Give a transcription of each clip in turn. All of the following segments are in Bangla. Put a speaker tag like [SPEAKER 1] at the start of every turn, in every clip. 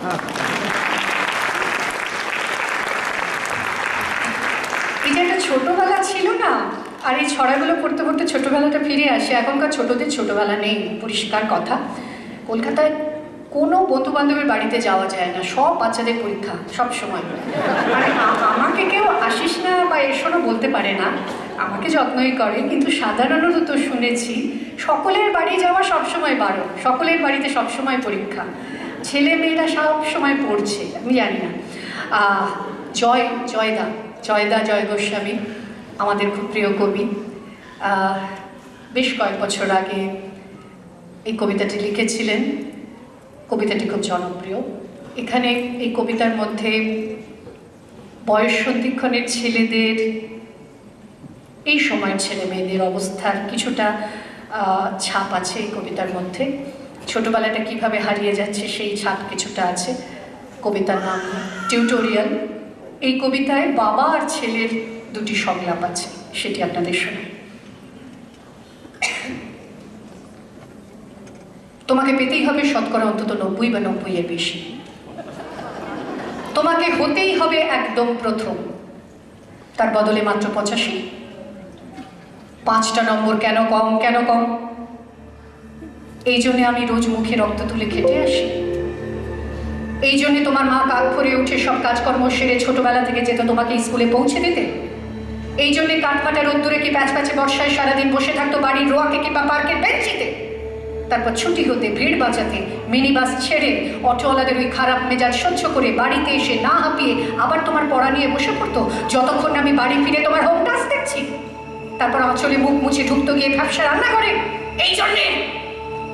[SPEAKER 1] যে একটা ছিল না? আর এই ছড়াগুলো পড়তে পড়তে ফিরে আসে। এখনকার ছোটদের নেই, পরিষ্কার কথা। কলকাতায় কোনো বন্ধু বান্ধবের বাড়িতে যাওয়া যায় না। সব বাচ্চাদের পরীক্ষা সব সময়। আমাকে কেউ আসিস না বা এসো না বলতে পারে না। আমাকে যত্নই করে, কিন্তু সাধারণত তো শুনেছি, সকলের বাড়ি যাওয়া সবসময় বারো সকলের বাড়িতে সবসময় পরীক্ষা। ছেলে মেয়েরা সব সময় পড়ছে, আমি জানি না। জয়, জয়দা জয়দা, জয় গোস্বামী, আমাদের খুব প্রিয় কবি। বেশ কয়েক বছর আগে এই কবিতাটি লিখেছিলেন। কবিতাটি খুব জনপ্রিয়। এখানে এই কবিতার মধ্যে বয়স সন্ধিক্ষণের ছেলেদের, এই সময়ের ছেলে মেয়েদের অবস্থার কিছুটা ছাপ আছে এই কবিতার মধ্যে। ছোটবেলাটা কীভাবে হারিয়ে যাচ্ছে সেই ছাপ কিছুটা আছে, কবিতার নাম টিউটোরিয়াল এই কবিতায় বাবা আর ছেলের দুটি সংলাপ আছে, সেটি আপনাদের শোনাই। তোমাকে পেতেই হবে শতকরা অন্তত নব্বই বা নব্বই এর বেশি। তোমাকে হতেই হবে একদম প্রথম। তার বদলে মাত্র পঁচাশি। পাঁচটা নম্বর কেন কম কেন কম? এই জন্যে আমি রোজ মুখে রক্ত তুলে খেটে আসি। এই জন্যে তোমার মা কাক ভরে উঠে সব কাজকর্ম সেরে ছোটবেলা থেকে যেত তোমাকে স্কুলে পৌঁছে দিতে। এই জন্যে কাঠফাটা রোদ্দুরে কি প্যাচ প্যাচে বর্ষায় সারাদিন বসে থাকতো বাড়ির রোয়াকে কিংবা পার্কের বেঞ্চিতে? তারপর ছুটি হতে, ভিড় বাঁচাতে মিনি বাস ছেড়ে, অটোওয়ালাদের ওই খারাপ মেজাজ সহ্য করে বাড়িতে এসে না হাঁপিয়ে আবার তোমার পড়া নিয়ে বসে পড়তো, যতক্ষণ আমি বাড়ি ফিরে তোমার হোম টাস্ক দেখছি। তারপর অচলে মুখ মুছে ঢুকতো গিয়ে ব্যবসা রান্না করে এই জন্যে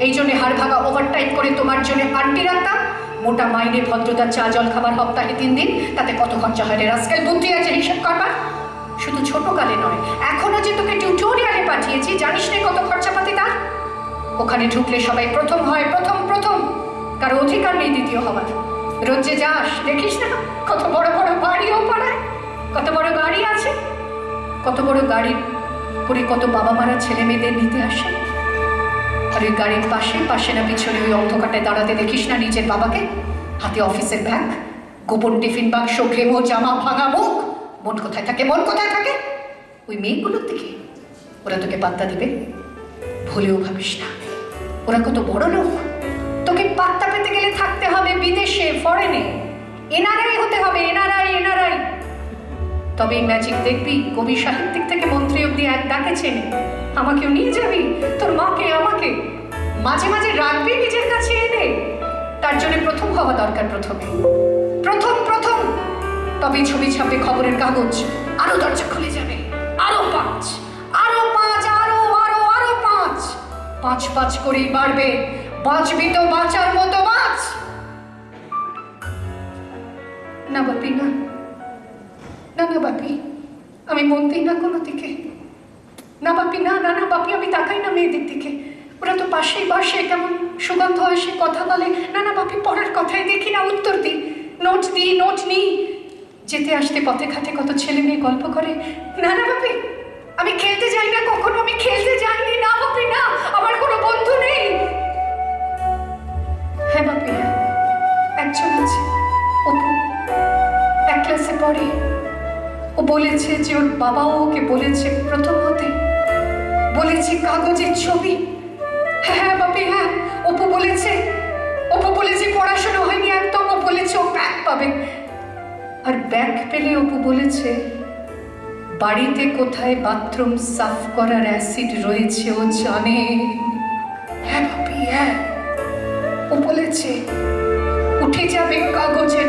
[SPEAKER 1] এই জন্যে হাড় ভাঙা ওভারটাইম করে তোমার জন্য আন্টি রাখতাম। মোটা মাইনে ভদ্রতার চা, জল, খাবার সপ্তাহে তিন দিন। তাতে কত খরচা হয় রে রাস্কেল? বুদ্ধি আছে হিসাব করবার? শুধু ছোটকালে নয়, এখনও যে তোকে টিউটোরিয়ালে পাঠিয়েছি, জানিস না কত খরচাপাতি তার? ওখানে ঢুকলে সবাই প্রথম হয়, প্রথম প্রথম। কারও অধিকার নেই দ্বিতীয় হওয়ার। রোজ যাস, দেখিস না কত বড় বড় বাড়িও পাড়ায়, কত বড় গাড়ি আছে, কত বড় গাড়ি করে কত বাবা মারা ছেলে মেয়েদের নিতে আসে। আর গাড়ির পাশে পাশে না পিছনে ওই অন্ধকারটায় দাঁড়াতে দেখিস না নিজের বাবাকে? হাতে অফিসের ব্যাগ, গোপন টিফিন বাক্স, ঘেমো, জামা, ভাঙা মুখ। মন কোথায় থাকে? মন কোথায় থাকে? ওই মেয়েগুলোর দিকে। ওরা তোকে পাত্তা দিবে? ভুলেও ভাবিস না। ওরা কত বড় লোক। তোকে পাত্তা পেতে গেলে থাকতে হবে বিদেশে ফরেনে এনআরআই হতে হবে এনআরআই এনআরআই তবে এই ম্যাজিক দেখবি, কবি সাহিত্যিক থেকে মন্ত্রী অব্দি এক ডাকে চেনে। আমাকেও নিয়ে যাবি? তোর মাকে, আমাকে। মাঝে মাঝে রাখবি নিজের কাছে এনে। তার জন্য প্রথম হওয়া দরকার প্রথমে। প্রথম প্রথম। তবে ছবি ছাপে খবরের কাগজ আরও দরজা খুলে যাবে। আরও পাঁচ। আরও পাঁচ, আরও আরও আরও পাঁচ। পাঁচ পাঁচ করেই বাড়বে। বাঁচবি তো বাঁচার মতো বাঁচ। না বাপি, না। না না বাপি, আমি মন দিই না কোনো দিকে। না বাপি, না না না, বাপি, আমি তাকাই না মেয়েদের দিকে। ওরা তো পাশেই বসে, কেমন সুগন্ধ আসে কথা বলে। না না, বাপি, পড়ার কথাই দেখি না, উত্তর দিই। নোট দিই, নোট নিই। যেতে আসতে পথে ঘাটে কত ছেলে মেয়ে গল্প করে। না না, বাপি, আমি খেলতে যাই না কখনো, আমি খেলতে যাইনি। না, বাপি, না, আমার কোনো বন্ধু নেই। হ্যাঁ বাপি হ্যাঁ একজন আছে, অপু। এক ক্লাসে পড়ে। ও বলেছে যে ওর বাবাও ওকে বলেছে প্রথম হতে বলেছে কাগজের ছবি। হ্যাঁ বাপি হ্যাঁ অপু বলেছে। অপু বলেছে পড়াশোনা হয়নি একদম, ও বলেছে ও ব্যাগ পাবে। আর ব্যাগ পেলে অপু বলেছে, বাড়িতে কোথায় বাথরুম সাফ করার অ্যাসিড রয়েছে, ও জানে। হ্যাঁ বাপি হ্যাঁ। ও বলেছে, উঠে যাবে কাগজের